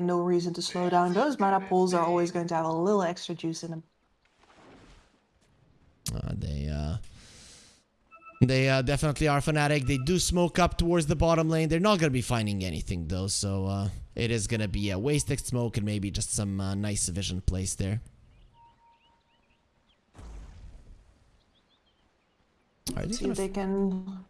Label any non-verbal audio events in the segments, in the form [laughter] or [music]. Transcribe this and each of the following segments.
no reason to slow down. Those mana pools are always going to have a little extra juice in them. Uh, they uh, they uh, definitely are fanatic. They do smoke up towards the bottom lane. They're not gonna be finding anything though, so uh, it is gonna be a wasted smoke and maybe just some uh, nice vision place there. Are they See if they can...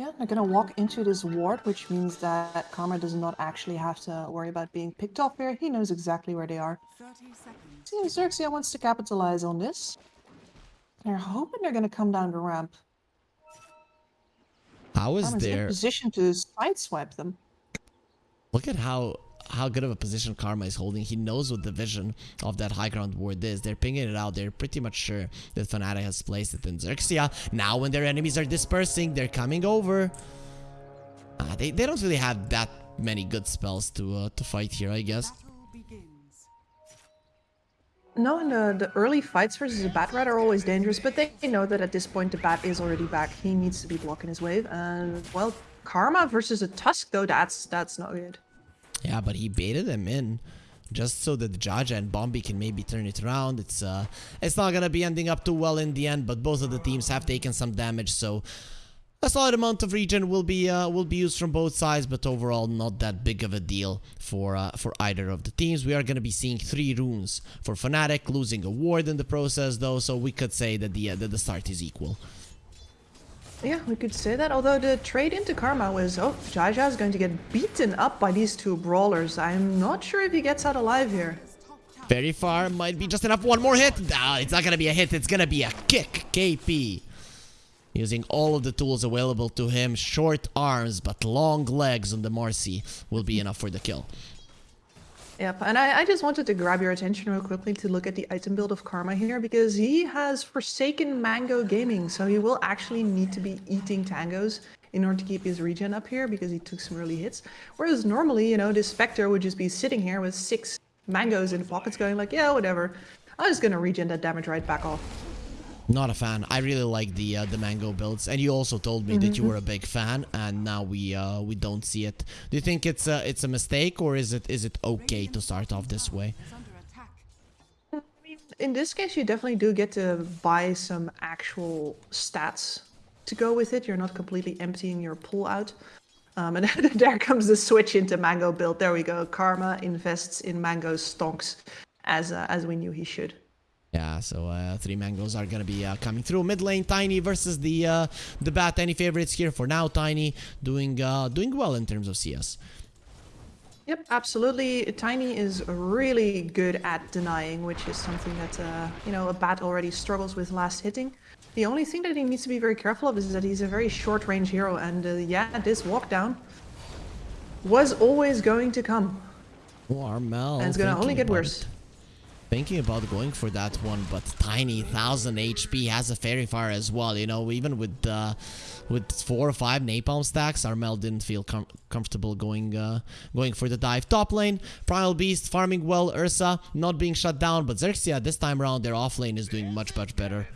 Yeah, they're gonna walk into this ward, which means that Karma does not actually have to worry about being picked off here. He knows exactly where they are. 30 seconds. See, Xerxia wants to capitalize on this. They're hoping they're gonna come down the ramp. How is Karma's in there? position to sideswipe them. Look at how how good of a position Karma is holding. He knows what the vision of that high ground ward is. They're pinging it out. They're pretty much sure that Fnatic has placed it in Xerxia. Now when their enemies are dispersing, they're coming over. Uh, they, they don't really have that many good spells to uh, to fight here, I guess. No, and the, the early fights versus a bat rat are always dangerous, but they know that at this point the bat is already back. He needs to be blocking his wave, and well, Karma versus a Tusk though, that's that's not good. Yeah, but he baited them in just so that Jaja and Bombi can maybe turn it around. It's uh, it's not gonna be ending up too well in the end, but both of the teams have taken some damage, so a solid amount of regen will be uh, will be used from both sides, but overall not that big of a deal for uh, for either of the teams. We are gonna be seeing three runes for Fnatic, losing a ward in the process though, so we could say that the uh, that the start is equal. Yeah, we could say that. Although the trade into Karma was, oh, Jaja is going to get beaten up by these two brawlers. I'm not sure if he gets out alive here. Very far, might be just enough. One more hit. No, it's not gonna be a hit. It's gonna be a kick. KP. Using all of the tools available to him. Short arms, but long legs on the Marci will be enough for the kill. Yep, and I, I just wanted to grab your attention real quickly to look at the item build of Karma here because he has forsaken Mango Gaming, so he will actually need to be eating tangos in order to keep his regen up here because he took some early hits. Whereas normally, you know, this Spectre would just be sitting here with six mangoes in pockets going like, yeah, whatever. I'm just gonna regen that damage right back off. Not a fan. I really like the uh, the mango builds, and you also told me that you were a big fan, and now we uh, we don't see it. Do you think it's a it's a mistake, or is it is it okay to start off this way? In this case, you definitely do get to buy some actual stats to go with it. You're not completely emptying your pool out. Um, and [laughs] there comes the switch into Mango build. There we go. Karma invests in Mango stonks as uh, as we knew he should. Yeah, so uh, three mangoes are gonna be uh, coming through. Mid lane, Tiny versus the uh, the Bat. Any favorites here for now? Tiny doing uh, doing well in terms of CS. Yep, absolutely. Tiny is really good at denying, which is something that uh, you know a bat already struggles with last hitting. The only thing that he needs to be very careful of is that he's a very short range hero, and uh, yeah, this walk down was always going to come, Oh, Armel. and it's gonna only get worse. it. Thinking about going for that one, but Tiny, 1000 HP, has a Faerie Fire as well. You know, even with uh, with four or five napalm stacks, Armel didn't feel com comfortable going uh, going for the dive. Top lane, Primal Beast farming well, Ursa not being shut down, but Xerxia this time around, their off lane is doing much, much better.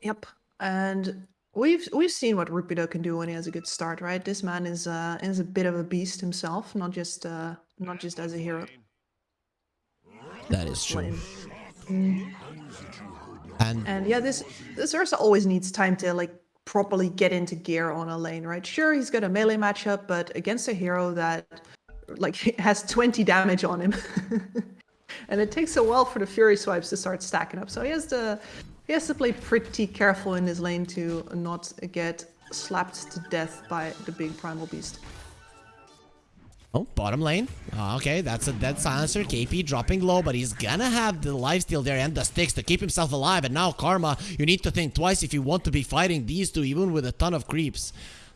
Yep, and we've we've seen what Rupido can do when he has a good start, right? This man is uh, is a bit of a beast himself, not just uh, not just as a hero. That is true. Mm. And And yeah, this this Ursa always needs time to like properly get into gear on a lane, right? Sure, he's got a melee matchup, but against a hero that like [laughs] has 20 damage on him. [laughs] and it takes a while for the fury swipes to start stacking up. So he has to he has to play pretty careful in his lane to not get slapped to death by the big primal beast. Oh, bottom lane. Ah, okay, that's a dead silencer. KP dropping low, but he's gonna have the lifesteal there and the sticks to keep himself alive. And now Karma, you need to think twice if you want to be fighting these two, even with a ton of creeps.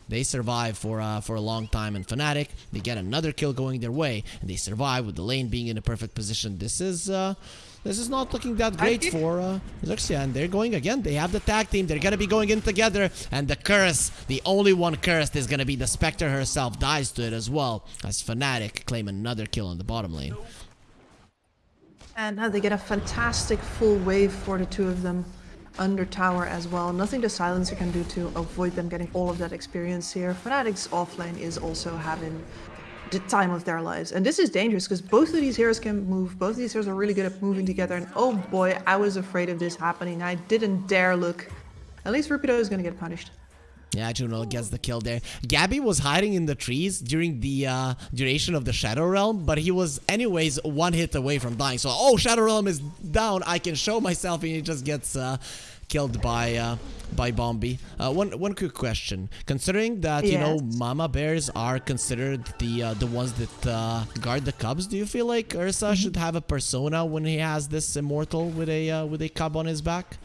They survive for uh, for a long time, and Fnatic they get another kill going their way, and they survive with the lane being in a perfect position. This is uh, this is not looking that great for uh, Xerxia, and they're going again. They have the tag team. They're gonna be going in together, and the curse, the only one cursed, is gonna be the Spectre herself. Dies to it as well as Fnatic claim another kill on the bottom lane. And now they get a fantastic full wave for the two of them. under tower as well. Nothing the Silencer can do to avoid them getting all of that experience here. Fnatic's offlane is also having the time of their lives. And this is dangerous because both of these heroes can move. Both of these heroes are really good at moving together. And oh boy, I was afraid of this happening. I didn't dare look. At least Rupido is going to get punished. Yeah, Juno gets the kill there. Gabbi was hiding in the trees during the uh, duration of the Shadow Realm, but he was anyways one hit away from dying. So, oh, Shadow Realm is down. I can show myself, and he just gets uh, killed by uh, by Bombi. Uh, one one quick question: Considering that you know Mama Bears are considered the uh, the ones that uh, guard the cubs, do you feel like Ursa should have a persona when he has this immortal with a uh, with a cub on his back?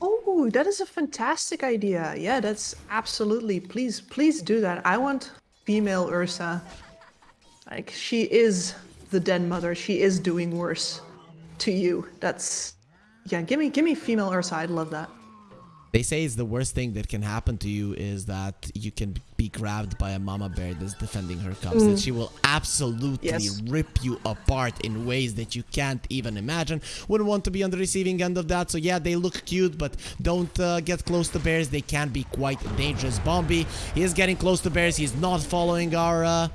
Oh, that is a fantastic idea. Yeah, that's absolutely. Please, please do that. I want female Ursa. Like she is the den mother. She is doing worse to you. That's yeah. Give me, give me female Ursa. I'd love that. They say it's the worst thing that can happen to you is that you can be grabbed by a mama bear that's defending her cubs. That she will absolutely Yes. rip you apart in ways that you can't even imagine. Wouldn't want to be on the receiving end of that. So yeah, they look cute, but don't uh, get close to bears. They can be quite dangerous. Bombi, he is getting close to bears. He's not following our uh,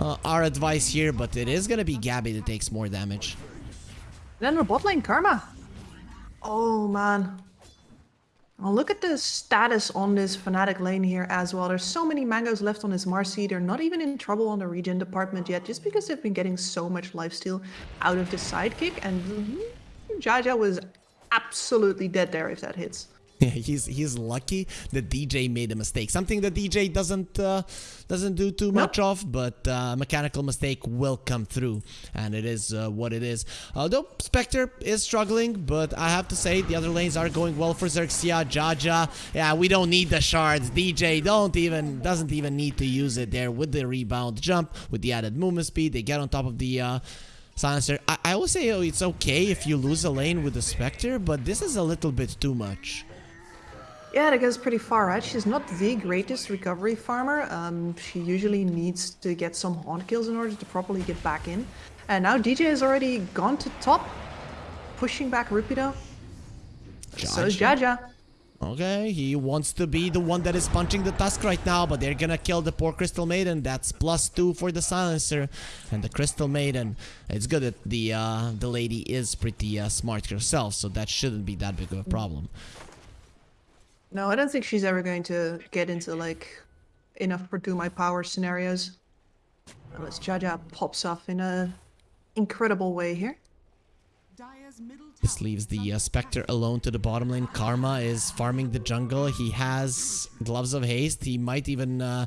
uh, our advice here, but it is gonna be Gabbi that takes more damage. Then the bot lane, Karma. Oh man. Well, look at the status on this Fnatic lane here as well. There's so many mangoes left on this Marci. They're not even in trouble on the regen department yet, just because they've been getting so much lifesteal out of the sidekick. And Jaja was absolutely dead there if that hits. [laughs] Yeah, he's he's lucky that DJ made a mistake. Something that DJ doesn't uh, doesn't do too much of, but uh, mechanical mistake will come through, and it is uh, what it is. Although Spectre is struggling, but I have to say the other lanes are going well for Xerxia, Jaja. Yeah, we don't need the shards. DJ don't even doesn't even need to use it there with the rebound jump, with the added movement speed. They get on top of the. Uh, Silencer. I, I will say oh, it's okay if you lose a lane with the Spectre, but this is a little bit too much. Yeah, that goes pretty far, right? She's not the greatest recovery farmer. Um, she usually needs to get some haunt kills in order to properly get back in. And now DJ has already gone to top, pushing back Rupido. So is Jaja. Okay, he wants to be the one that is punching the tusk right now, but they're gonna kill the poor Crystal Maiden. That's plus two for the silencer. And the Crystal Maiden, it's good that the uh, the lady is pretty uh, smart herself, so that shouldn't be that big of a problem. No, I don't think she's ever going to get into like enough for do my power scenarios. Unless Jaja pops off in a incredible way here. This leaves the uh, Spectre alone to the bottom lane. Karma is farming the jungle. He has Gloves of Haste. He might even uh,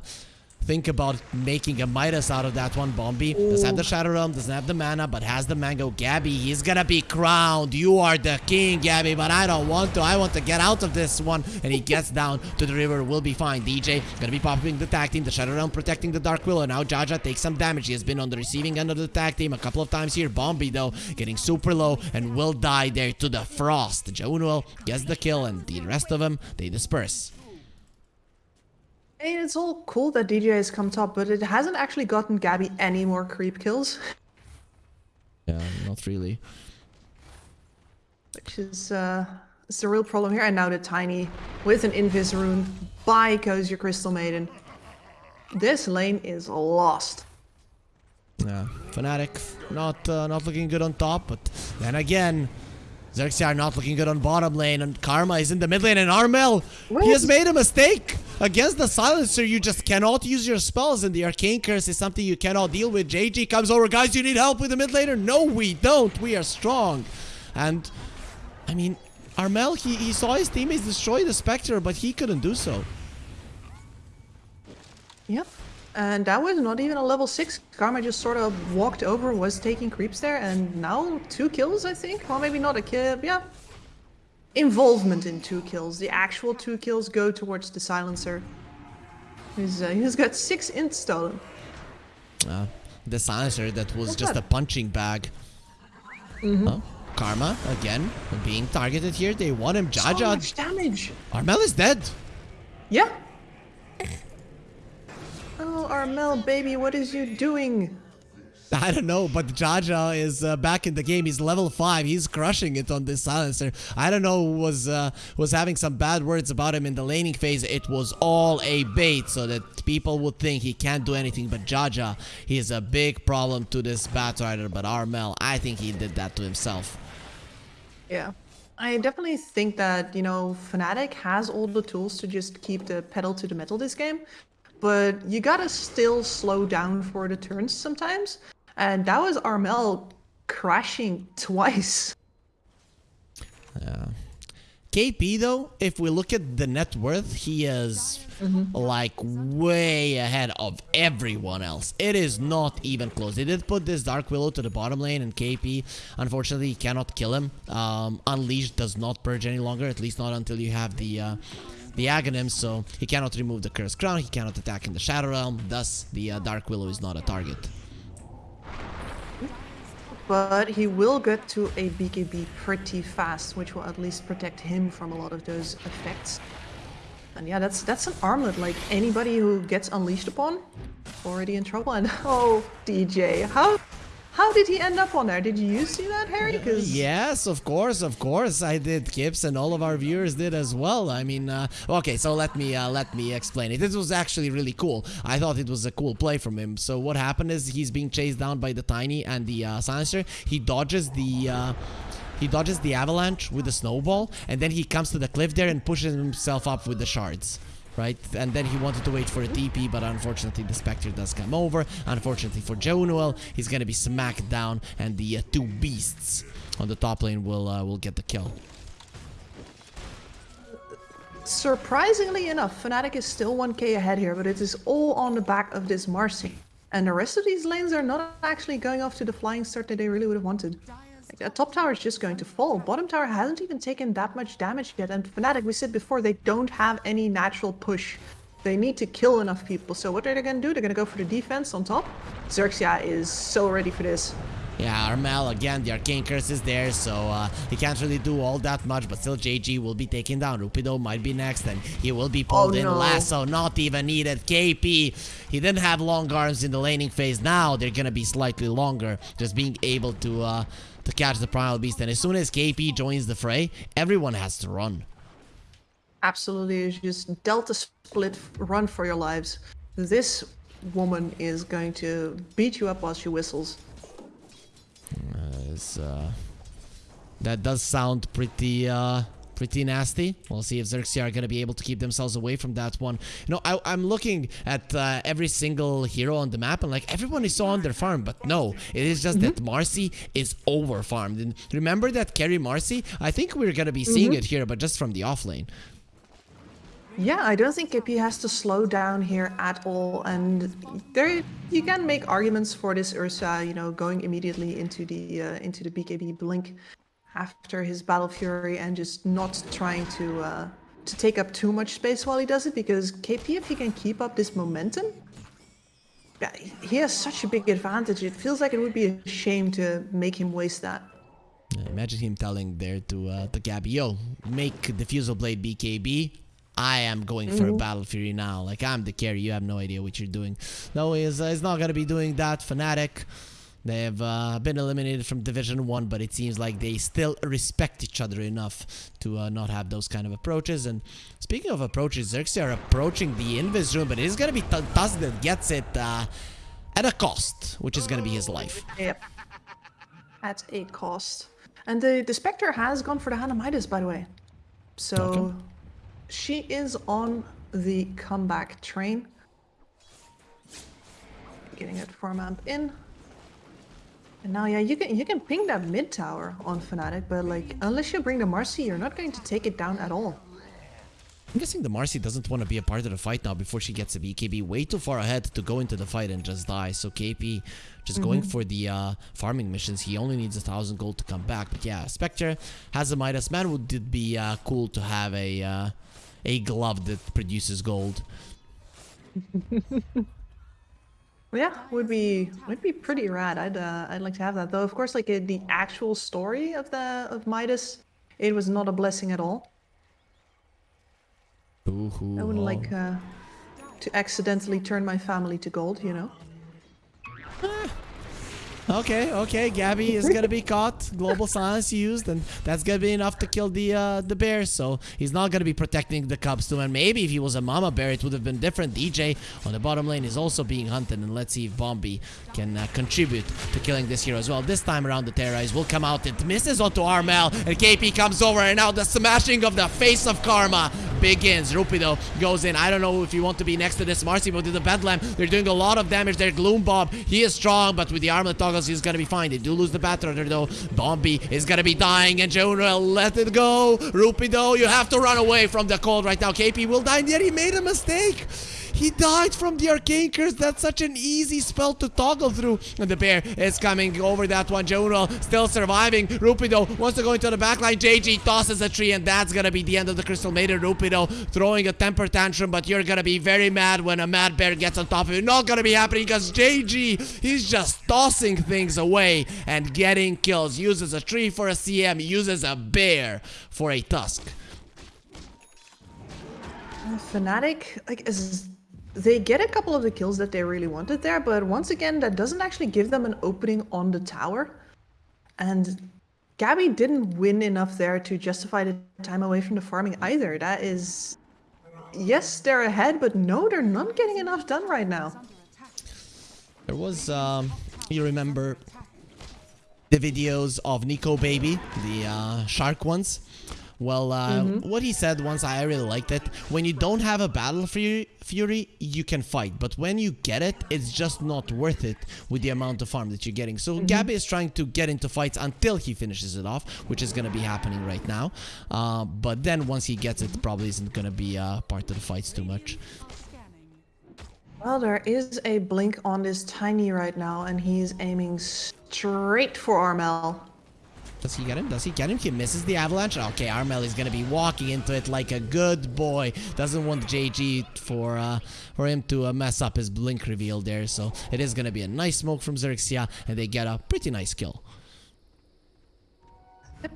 think about making a Midas out of that one. Bombi doesn't have the Shadow Realm, doesn't have the mana, but has the Mango. Gabbi, he's gonna be crowned. You are the king, Gabbi, but I don't want to. I want to get out of this one. And he gets [laughs] down to the river. Will be fine. DJ gonna be popping the tag team. The Shadow Realm protecting the Dark Willow. Now Jaja takes some damage. He has been on the receiving end of the tag team a couple of times here. Bombi, though, getting super low and will die there to the Frost. Jaunuel gets the kill, and the rest of them, they disperse. I mean, it's all cool that DJ has come top, but it hasn't actually gotten Gabbi any more creep kills, Yeah, not really. which is uh, it's the real problem here. And now the Tiny with an Invis rune by goes your Crystal Maiden. This lane is lost. Yeah, Fnatic not uh, not looking good on top, but then again, Xerxia not looking good on bottom lane, and Karma is in the mid lane, and Armel, he has made a mistake against the Silencer. You just cannot use your spells, and the Arcane Curse is something you cannot deal with. JG comes over, guys, you need help with the mid laner? No, we don't. We are strong, and I mean, Armel, he, he saw his teammates destroy the Spectre, but he couldn't do so. Yep. And that was not even a level 6. Karma just sort of walked over, was taking creeps there, and now two kills, I think? Well, maybe not a kill, yeah. Involvement in two kills. The actual two kills go towards the Silencer. He's, uh, he's got six int stolen. Uh, the silencer that was What's just that? a punching bag. Oh, Karma again being targeted here. They want him. So Jaja. much damage! Armel is dead. Yeah! Oh, Armel, baby, what is you doing? I don't know, but Jaja is uh, back in the game. He's level five. He's crushing it on this silencer. I don't know who was uh, was having some bad words about him in the laning phase. It was all a bait, so that people would think he can't do anything. But Jaja, he is a big problem to this Batrider. But Armel, I think he did that to himself. Yeah. I definitely think that, you know, Fnatic has all the tools to just keep the pedal to the metal this game, but you gotta still slow down for the turns sometimes. And that was Armel crashing [laughs] twice. Yeah. KP though, if we look at the net worth, he is like way ahead of everyone else. It is not even close. They did put this Dark Willow to the bottom lane, and KP, unfortunately, cannot kill him. Um, Unleashed does not purge any longer, at least not until you have the uh, the Aghanim, so he cannot remove the Cursed Crown, he cannot attack in the Shadow Realm, thus the uh, Dark Willow is not a target. But he will get to a BKB pretty fast, which will at least protect him from a lot of those effects. And yeah, that's that's an armlet. Like anybody who gets unleashed upon, already in trouble. And [laughs] oh, DJ, how how did he end up on there? Did you see that, Harry? Because Yes, of course, of course, I did, Kips, and all of our viewers did as well. I mean, uh, okay, so let me uh, let me explain it. This was actually really cool. I thought it was a cool play from him. So what happened is he's being chased down by the Tiny and the uh, Silencer. He dodges the. Uh, he dodges the avalanche with the snowball, and then he comes to the cliff there and pushes himself up with the shards right? And then he wanted to wait for a TP, but unfortunately the Spectre does come over. Unfortunately for Jaunuel, he's gonna be smacked down, and the uh, two beasts on the top lane will uh, will get the kill. surprisingly enough, Fnatic is still 1k ahead here, but it is all on the back of this Marci. And the rest of these lanes are not actually going off to the flying start that they really would have wanted. Like, top tower is just going to fall. Bottom tower hasn't even taken that much damage yet. And Fnatic, we said before, they don't have any natural push. They need to kill enough people. So what are they going to do? They're going to go for the defense on top. Xerxia is so ready for this. Yeah, Armel, again, the Arcane Curse is there, so uh, he can't really do all that much, but still JG will be taken down. Rupido might be next, and he will be pulled Oh, in. no. Lasso, not even needed. KP, he didn't have long arms in the laning phase. Now they're gonna be slightly longer, just being able to uh, to catch the Primal Beast. And as soon as KP joins the fray, everyone has to run. Absolutely, just Delta split, run for your lives. This woman is going to beat you up while she whistles. It's, uh, that does sound pretty uh, pretty nasty. We'll see if Xerxia are gonna be able to keep themselves away from that one. You know, I, I'm looking at uh, every single hero on the map, and like everyone is so under farm, but no, it is just that Marci is over farmed. And remember that carry Marci? I think we're gonna be seeing it here, but just from the off lane. Yeah, I don't think KP has to slow down here at all, and there you can make arguments for this Ursa, you know, going immediately into the uh, into the BKB blink after his Battle Fury and just not trying to uh, to take up too much space while he does it, because KP, if he can keep up this momentum, yeah, he has such a big advantage. It feels like it would be a shame to make him waste that. Imagine him telling there to uh, to Gabbi, yo, make Diffusal Blade BKB. I am going for a Battle Fury now. Like, I'm the carry. You have no idea what you're doing. No, he's, uh, he's not going to be doing that. Fnatic, they have uh, been eliminated from Division 1, but it seems like they still respect each other enough to uh, not have those kind of approaches. And speaking of approaches, Xerxia are approaching the Invis rune, but it is going to be T- Tusk that gets it uh, at a cost, which is going to be his life. Yep. At a cost. And the, the Spectre has gone for the Hand of Midas, by the way. So Okay. she is on the comeback train. Getting that form amp in. And now, yeah, you can you can ping that mid tower on Fnatic, but like unless you bring the Marci, you're not going to take it down at all. I'm guessing the Marci doesn't want to be a part of the fight now before she gets a BKB way too far ahead to go into the fight and just die. So KP just going for the uh, farming missions. He only needs a thousand gold to come back. But yeah, Spectre has a Midas. Man, would it be uh, cool to have a uh, a glove that produces gold? [laughs] Yeah, would be would be pretty rad. I'd uh, I'd like to have that though. Of course, like uh, the actual story of the of Midas, it was not a blessing at all. I wouldn't like uh, to accidentally turn my family to gold, you know. [laughs] Okay, okay, Gabbi is gonna be caught. Global silence used, and that's gonna be enough to kill the uh, the bear. So he's not gonna be protecting the cubs too. And maybe if he was a mama bear, it would have been different. DJ on the bottom lane is also being hunted, and let's see if Bombi can uh, contribute to killing this hero as well. This time around, the terrorize will come out. It misses onto Armel, and KP comes over, and now the smashing of the face of Karma begins. Rupido goes in. I don't know if you want to be next to this Marcy, but with the Bedlam, they're doing a lot of damage there. Gloom Bomb, he is strong, but with the armlet toggles, he's gonna be fine. They do lose the Batrider though. Bombi is gonna be dying, and Jonah let it go. Rupido, you have to run away from the cold right now. KP will die, and yet he made a mistake. He died from the Arcane Curse. That's such an easy spell to toggle through. And the bear is coming over that one. Jaunuel still surviving. Rupido wants to go into the backline. JG tosses a tree, and that's gonna be the end of the Crystal Maiden. Rupido throwing a temper tantrum, but you're gonna be very mad when a mad bear gets on top of you. Not gonna be happening because JG, he's just tossing things away and getting kills. Uses a tree for a CM, uses a bear for a tusk. Fnatic, like, is they get a couple of the kills that they really wanted there, but once again, that doesn't actually give them an opening on the tower. And Gabbi didn't win enough there to justify the time away from the farming either. That is... Yes, they're ahead, but no, they're not getting enough done right now. There was, um, you remember the videos of NikoBaby, the uh, shark ones? Well, uh, mm -hmm. what he said once, I really liked it. When you don't have a battle fury, fury, you can fight. But when you get it, it's just not worth it with the amount of farm that you're getting. So mm -hmm. Gabbi is trying to get into fights until he finishes it off, which is going to be happening right now. Uh, but then once he gets it, probably isn't going to be uh, part of the fights too much. Well, there is a blink on this Tiny right now, and he's aiming straight for Armel. Does he get him? Does he get him? He misses the avalanche. Okay, Armel is gonna be walking into it like a good boy. Doesn't want JG for uh, for him to uh, mess up his blink reveal there. So it is gonna be a nice smoke from Xerxia, and they get a pretty nice kill.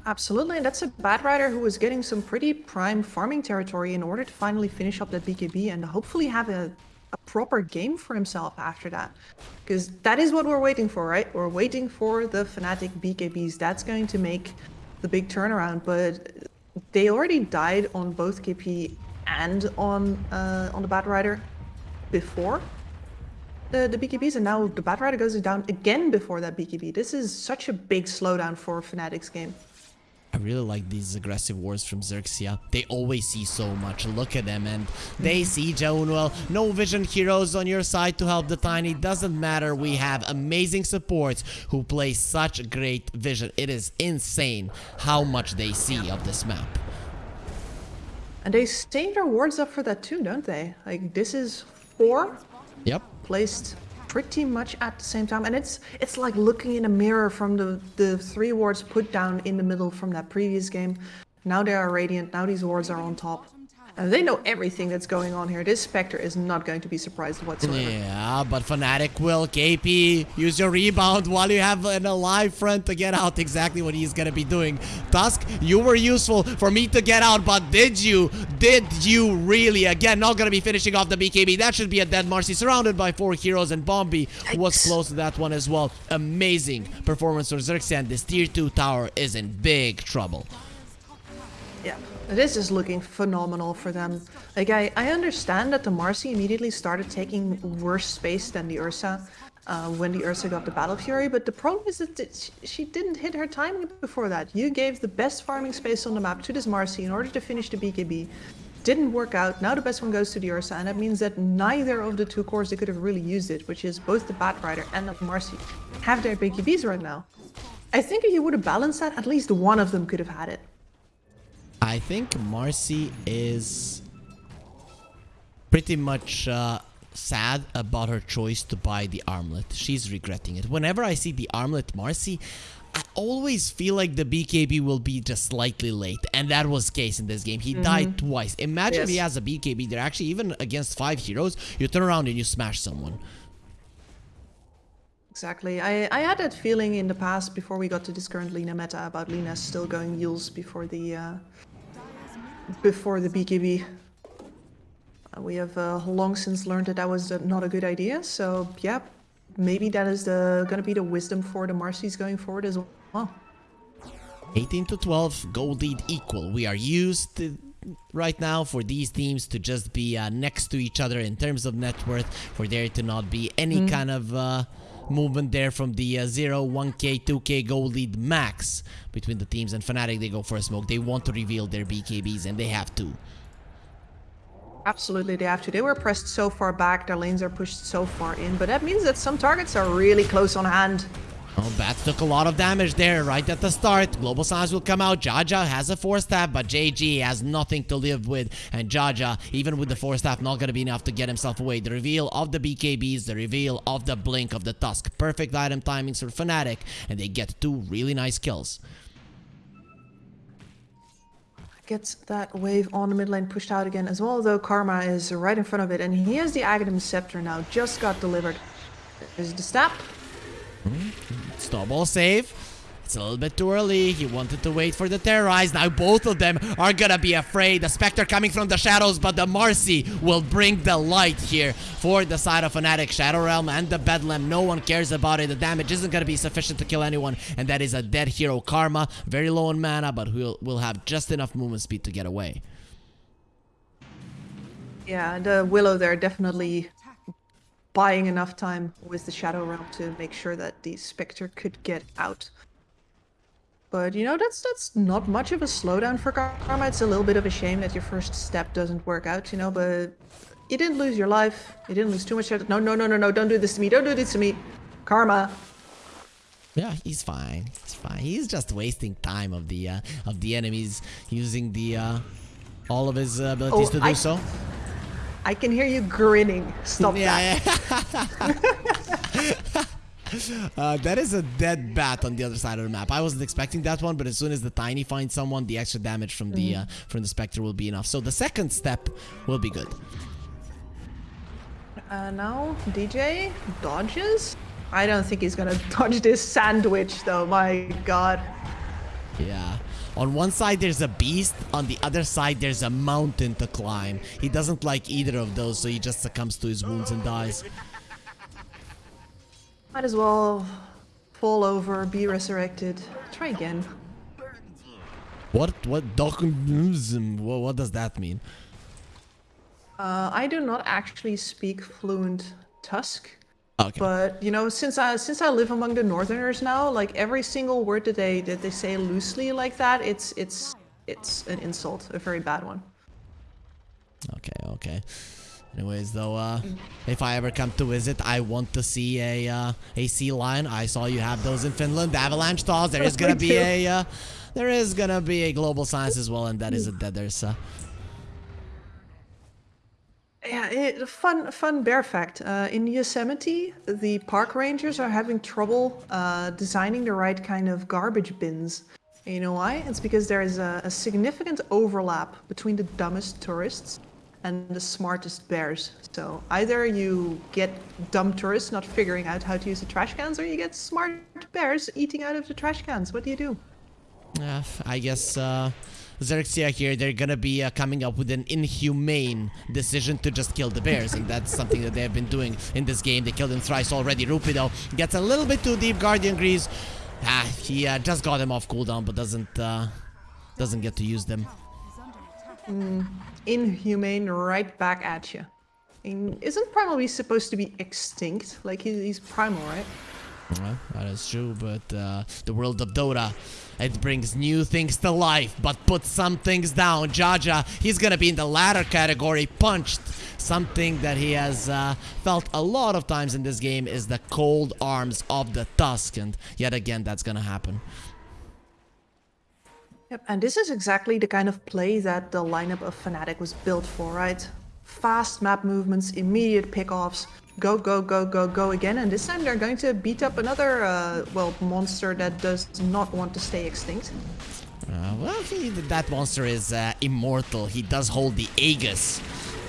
Absolutely, and that's a Batrider who was getting some pretty prime farming territory in order to finally finish up that BKB and hopefully have a a proper game for himself after that. Because that is what we're waiting for, right? We're waiting for the Fnatic BKBs. That's going to make the big turnaround. But they already died on both KP and on uh, on the Batrider before the, the BKBs, and now the Batrider goes down again before that BKB. This is such a big slowdown for Fnatic's game. I really like these aggressive wars from Xerxia. They always see so much. Look at them and they mm-hmm. see Jaunuel. No vision heroes on your side to help the Tiny. Doesn't matter. We have amazing supports who play such great vision. It is insane how much they see of this map. And they save their wards up for that too, don't they? Like this is four. Yep. Placed pretty much at the same time. And it's it's like looking in a mirror from the, the three wards put down in the middle from that previous game. Now they are radiant, now these wards are on top. And they know everything that's going on here. This Spectre is not going to be surprised whatsoever. Yeah, but Fnatic will. KP, use your rebound while you have an alive friend to get out exactly what he's going to be doing. Tusk, you were useful for me to get out, but did you? Did you really? Again, not going to be finishing off the BKB. That should be a dead Marci surrounded by four heroes, and Bombi was close to that one as well. Amazing performance for Xerxia. This tier 2 tower is in big trouble. Yeah. This is looking phenomenal for them. Like, I, I understand that the Marci immediately started taking worse space than the Ursa uh, when the Ursa got the Battle Fury, but the problem is that she didn't hit her timing before that. You gave the best farming space on the map to this Marci in order to finish the BKB. Didn't work out, now the best one goes to the Ursa, and that means that neither of the two cores they could have really used it, which is both the Batrider and the Marci, have their BKBs right now. I think if you would have balanced that, at least one of them could have had it. I think Marci is pretty much uh, sad about her choice to buy the armlet. She's regretting it. Whenever I see the armlet Marci, I always feel like the BKB will be just slightly late. And that was the case in this game. He mm -hmm. died twice. Imagine yes. if he has a BKB there. Actually, even against five heroes, you turn around and you smash someone. Exactly. I, I had that feeling in the past before we got to this current Lina meta about Lina still going Eul's before the uh, before the BKB. Uh, we have uh, long since learned that that was not a good idea, so yeah, maybe that is the going to be the wisdom for the Marci's going forward as well. 18 to 12, gold lead equal. We are used to, right now for these teams to just be uh, next to each other in terms of net worth, for there to not be any Mm-hmm. kind of uh, movement there from the uh, 0, 1k, 2k gold lead max between the teams. And Fnatic, they go for a smoke. They want to reveal their BKBs, and they have to. Absolutely, they have to. They were pressed so far back, their lanes are pushed so far in, but that means that some targets are really close on hand. Oh, Bats took a lot of damage there right at the start. Global Silence will come out. Jaja has a Force Staff, but JG has nothing to live with. And Jaja, even with the Force Staff, not going to be enough to get himself away. The reveal of the BKBs, the reveal of the Blink of the Tusk. Perfect item timings for Fnatic, and they get two really nice kills. Gets that wave on the mid lane pushed out again as well, though Karma is right in front of it, and he has the Aghanim Scepter now, just got delivered. There's the stab. Hmm? Snowball save. It's a little bit too early. He wanted to wait for the terrorize. Now both of them are gonna be afraid. The Spectre coming from the shadows, but the Marci will bring the light here for the side of Fnatic. Shadow Realm and the Bedlam. No one cares about it. The damage isn't gonna be sufficient to kill anyone, and that is a dead hero Karma. Very low on mana, but we'll, we'll have just enough movement speed to get away. Yeah, the Willow there definitely buying enough time with the Shadow Realm to make sure that the Spectre could get out. But you know, that's that's not much of a slowdown for Karma. It's a little bit of a shame that your first step doesn't work out, you know, but you didn't lose your life. You didn't lose too much. No, no, no, no, no, don't do this to me. Don't do this to me. Karma. Yeah, he's fine. He's fine. He's just wasting time of the uh, of the enemies using the uh, all of his uh, abilities Oh, to do I- so. I can hear you grinning. Stop that. Yeah, yeah. [laughs] uh, that is a dead bat on the other side of the map. I wasn't expecting that one, but as soon as the tiny finds someone, the extra damage from the Mm-hmm. uh, from the specter will be enough. So the second step will be good. Uh, now DJ dodges. I don't think he's gonna [laughs] dodge this sandwich though. My God. Yeah. On one side there's a beast, on the other side there's a mountain to climb. He doesn't like either of those, so he just succumbs to his wounds and dies. Might as well fall over, be resurrected. Try again. What what documentism? What, what does that mean? Uh, I do not actually speak fluent Tusk, Okay. but you know, since I since I live among the Northerners now, like every single word that they that they say loosely like that, it's it's it's an insult, a very bad one. Okay, okay. Anyways, though, uh, if I ever come to visit, I want to see a uh, a sea lion. I saw you have those in Finland. The avalanche thaws. There is [laughs] gonna be a uh, there is gonna be a Global Silence as well, and that is a dead. There's uh, Yeah, it, fun fun bear fact. Uh, in Yosemite, the park rangers are having trouble uh, designing the right kind of garbage bins. And you know why? It's because there is a, a significant overlap between the dumbest tourists and the smartest bears. So either you get dumb tourists not figuring out how to use the trash cans, or you get smart bears eating out of the trash cans. What do you do? uh, I guess uh, Xerxia here. They're gonna be uh, coming up with an inhumane decision to just kill the bears, and that's something that they have been doing in this game. They killed him thrice already. Rupido gets a little bit too deep. Guardian Greaves. Ah, he uh, just got him off cooldown, but doesn't uh, doesn't get to use them. Inhumane right back at you. Isn't Primal Beast supposed to be extinct? Like he, he's primal, right? Well, that is true, but uh, the world of Dota, it brings new things to life, but puts some things down. Jaja, he's gonna be in the latter category, punched. Something that he has uh, felt a lot of times in this game is the cold arms of the Tusk, and yet again, that's gonna happen. Yep, and this is exactly the kind of play that the lineup of Fnatic was built for, right? Fast map movements, immediate pickoffs, go, go, go, go, go again, and this time they're going to beat up another, uh, well, monster that does not want to stay extinct. Uh, well, he, that monster is uh, immortal. He does hold the Aegis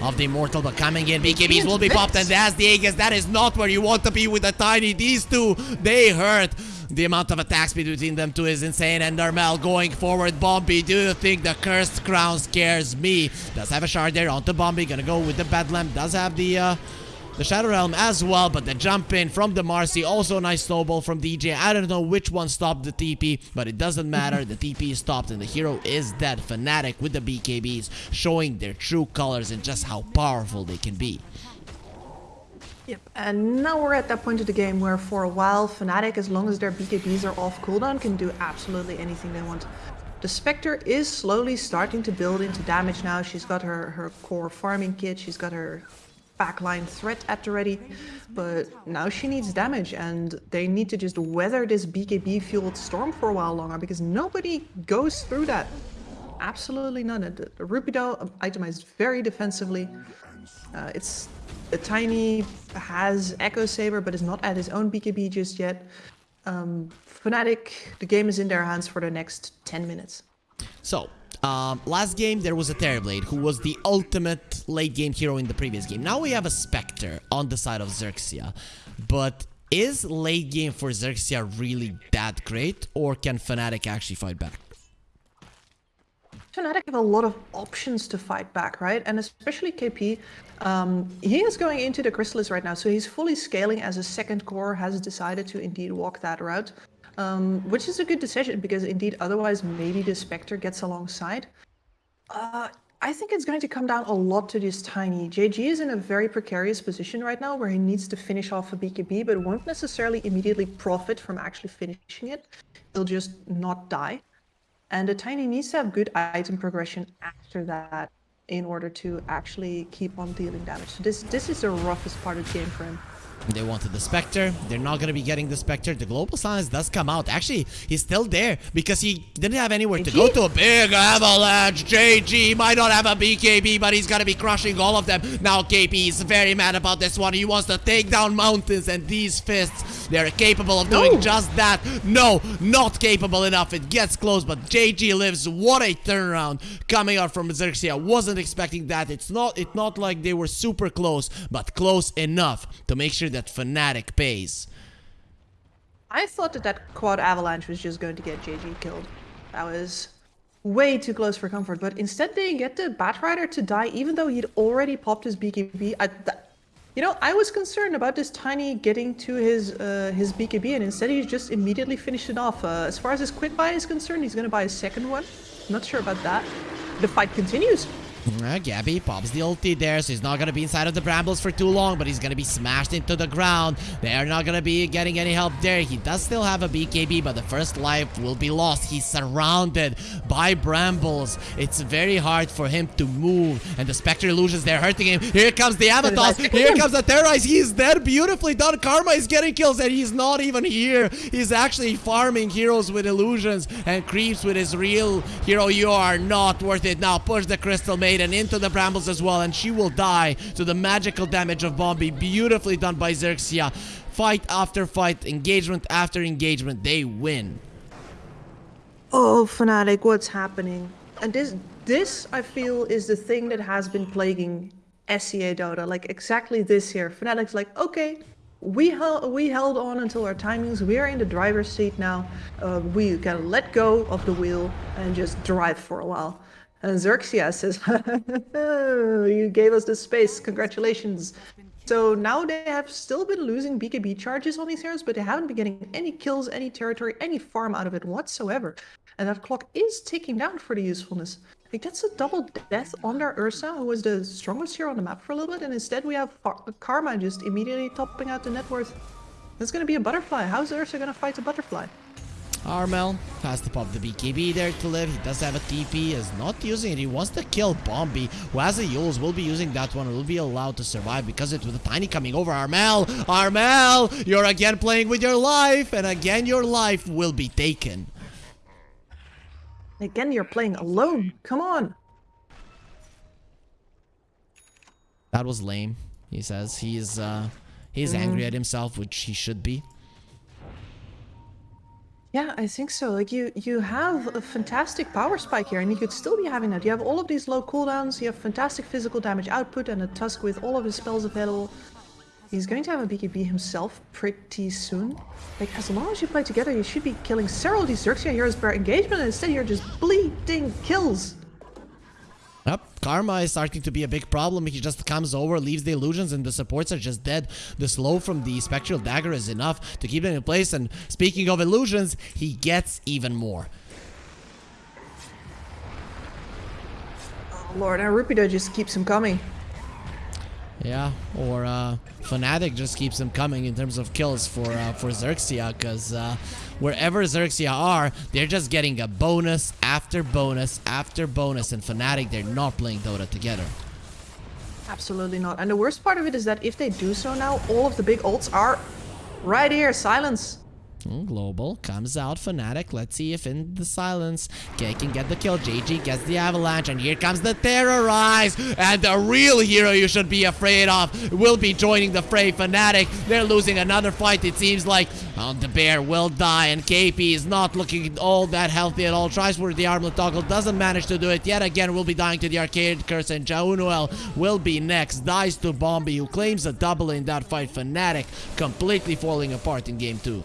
of the immortal, but coming in, BKBs will be popped, and that's the Aegis. That is not where you want to be with the tiny. These two, they hurt. The amount of attack speed between them two is insane. And Darmel going forward. Bombi, do you think the cursed crown scares me? Does have a shard there onto Bombi. Gonna go with the Bedlam. Does have the uh, the Shadow Realm as well, but the jump in from the Marci, also a nice snowball from DJ. I don't know which one stopped the TP, but it doesn't matter. the TP is stopped and the hero is dead. Fnatic with the BKBs showing their true colors and just how powerful they can be. Yep, and now we're at that point of the game where for a while Fnatic, as long as their BKBs are off cooldown, can do absolutely anything they want. The Spectre is slowly starting to build into damage now. She's got her, her core farming kit, she's got her backline threat at the ready, but now she needs damage and they need to just weather this BKB fueled storm for a while longer because nobody goes through that. Absolutely none. Rupido itemized very defensively. Uh, it's a tiny has Echo Saber, but is not at his own BKB just yet. Um, Fnatic, the game is in their hands for the next 10 minutes. So, um, last game there was a Terrorblade who was the ultimate late game hero in the previous game. Now we have a Spectre on the side of Xerxia. But is late game for Xerxia really that great or can Fnatic actually fight back? Fnatic have a lot of options to fight back, right? And especially KP, um, he is going into the Chrysalis right now, so he's fully scaling as a second core, has decided to indeed walk that route. Um, which is a good decision because indeed otherwise maybe the Spectre gets alongside. Uh, I think it's going to come down a lot to this tiny. JG is in a very precarious position right now where he needs to finish off a BKB but won't necessarily immediately profit from actually finishing it. He'll just not die. And the tiny needs to have good item progression after that in order to actually keep on dealing damage. So this, this is the roughest part of the game for him. They wanted the Spectre. They're not going to be getting the Spectre. The Global Silence does come out. Actually, he's still there because he didn't have anywhere to go to. A big avalanche. JG might not have a BKB, but he's going to be crushing all of them. Now KP is very mad about this one. He wants to take down mountains and these fists, they're capable of doing no. just that. No, not capable enough. It gets close, but JG lives. What a turnaround coming out from Xerxia. Wasn't expecting that. It's not, it's not like they were super close, but close enough to make sure that that Fnatic pays. I thought that that quad avalanche was just going to get JG killed. That was way too close for comfort, but instead they get the Batrider to die even though he'd already popped his BKB. I, you know, I was concerned about this Tiny getting to his uh, his BKB and instead he just immediately finished it off. Uh, as far as his quick buy is concerned, he's going to buy a second one. Not sure about that. The fight continues. Uh, Gabbi pops the ulti there, so he's not going to be inside of the brambles for too long, but he's going to be smashed into the ground. They are not going to be getting any help there. He does still have a BKB, but the first life will be lost. He's surrounded by brambles. It's very hard for him to move, and the Spectre illusions, they're hurting him. Here comes the Avatar. Here comes the Terrorize. He's dead. Beautifully done. Karma is getting kills, and he's not even here. He's actually farming heroes with illusions and creeps with his real hero. You are not worth it. Now push the Crystal Maiden and into the brambles as well, and she will die to the magical damage of Bombi. Beautifully done by Xerxia. Fight after fight, engagement after engagement, they win. Oh, Fnatic, what's happening? And this, this, I feel, is the thing that has been plaguing SEA Dota. Like, exactly this here. Fnatic's like, okay, we held we held on until our timings. We are in the driver's seat now. Uh, we can let go of the wheel and just drive for a while. And Xerxia says, [laughs] you gave us the space, congratulations. So now they have still been losing BKB charges on these heroes, but they haven't been getting any kills, any territory, any farm out of it whatsoever. And that clock is ticking down for the usefulness. It gets a double death on their Ursa, who was the strongest hero on the map for a little bit, and instead we have Karma just immediately topping out the net worth. It's gonna be a butterfly. How's Ursa gonna fight a butterfly? Armel has to pop the BKB there to live. He does have a TP, is not using it. He wants to kill Bombi, who has a Eul's, will be using that one, will be allowed to survive because it's with the Tiny coming over. Armel, Armel, you're again playing with your life, and again your life will be taken. Again, you're playing alone. Come on. That was lame, he says. He is, uh, he's mm. angry at himself, which he should be. Yeah, I think so. Like you, you have a fantastic power spike here, and you could still be having that. You have all of these low cooldowns. You have fantastic physical damage output, and a Tusk with all of his spells available. He's going to have a BKB himself pretty soon. Like, as long as you play together, you should be killing several of these Xerxia heroes per engagement, and instead you're just bleeding kills. Yep. Karma is starting to be a big problem. He just comes over, leaves the illusions, and the supports are just dead. The slow from the Spectral Dagger is enough to keep them in place. And speaking of illusions, he gets even more. Oh, Lord, and Rupido just keeps him coming. Yeah, or uh, Fnatic just keeps him coming in terms of kills for uh, for Xerxia, because uh, wherever Xerxia are, they're just getting a bonus after bonus after bonus, and Fnatic, they're not playing Dota together. Absolutely not. And the worst part of it is that if they do so now, all of the big ults are right here. Silence. Global comes out, Fnatic. Let's see if in the silence, K can get the kill. JG gets the avalanche, and here comes the terrorize. And the real hero you should be afraid of will be joining the fray. Fnatic, they're losing another fight. It seems like oh, the bear will die, and KP is not looking all that healthy at all. Tries for the armlet toggle, doesn't manage to do it yet again. Will be dying to the arcane curse, and Jaunuel will be next. Dies to Bombi, who claims a double in that fight. Fnatic completely falling apart in game two.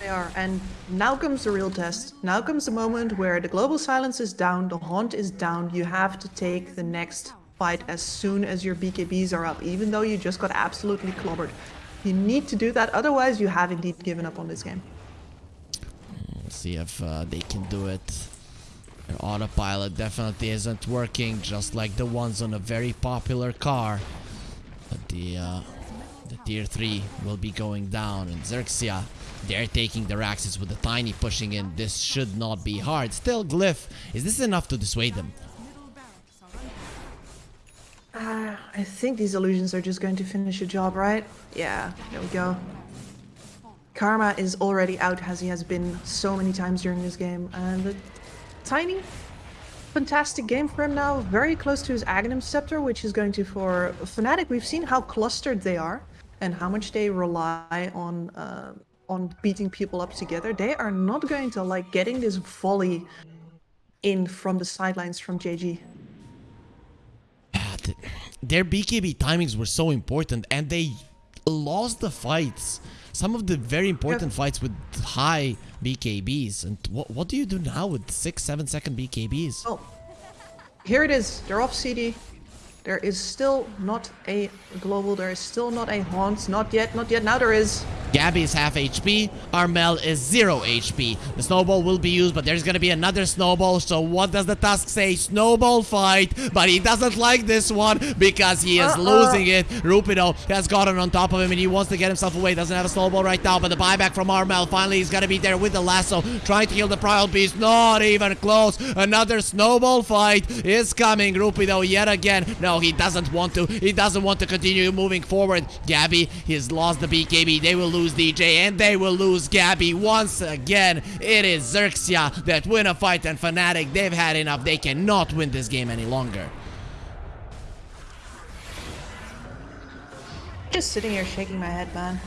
They are. And now comes the real test. Now comes the moment where the global silence is down, the haunt is down. You have to take the next fight as soon as your BKBs are up, even though you just got absolutely clobbered. You need to do that, otherwise you have indeed given up on this game. Let's see if uh, they can do it. Their autopilot definitely isn't working, just like the ones on a very popular car. But the uh, the tier 3 will be going down, and Xerxia, they're taking their axes with the tiny pushing in. This should not be hard. Still, Glyph, is this enough to dissuade them? Uh, I think these illusions are just going to finish the job, right? Yeah, there we go. Karma is already out as he has been so many times during this game. And a tiny, fantastic game for him now. Very close to his Aghanim Scepter, which is going to for Fnatic. We've seen how clustered they are and how much they rely on uh, on beating people up together. They are not going to like getting this volley in from the sidelines from JG. Ah, th- Their BKB timings were so important, and they lost the fights. Some of the very important fights with high BKBs. And what what do you do now with six, seven second BKBs? Oh, here it is. They're off CD. There is still not a global. There is still not a haunt. Not yet. Not yet. Now there is. Gabbi is half HP, Armel is 0 HP. The snowball will be used, but there's gonna be another snowball, so what does the task say? Snowball fight, but he doesn't like this one because he is Uh-uh. losing it. Rupido has gotten on top of him and he wants to get himself away. Doesn't have a snowball right now, but the buyback from Armel, finally he's gonna be there with the lasso, trying to kill the Primal Beast, not even close. Another snowball fight is coming. Rupido yet again. No, he doesn't want to. He doesn't want to continue moving forward. Gabbi, he's lost the BKB. They will lose DJ and they will lose Gabbi once again. It is Xerxia that win a fight and Fnatic, they've had enough. They cannot win this game any longer. Just sitting here shaking my head, man.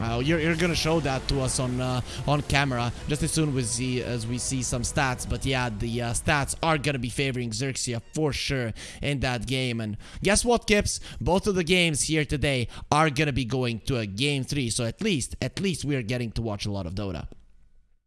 Uh, you're, you're gonna show that to us on uh, on camera just as soon as we see as we see some stats. But yeah, the uh, stats are gonna be favoring Xerxia for sure in that game. And guess what, Kips? Both of the games here today are gonna be going to a game three. So at least at least we are getting to watch a lot of Dota.